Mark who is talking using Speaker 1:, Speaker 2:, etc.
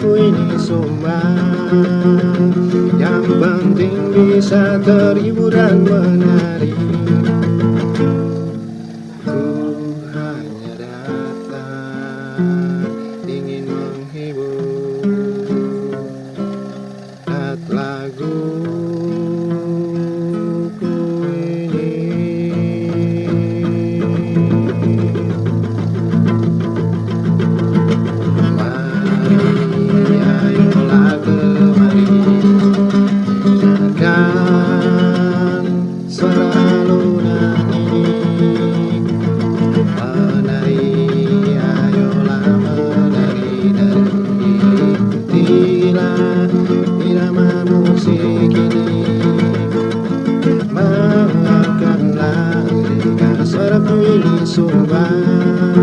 Speaker 1: hidupku ini semua Yang penting bisa terhibur dan menari. Ku hanya datang ingin menghibur. Lagu camino a su.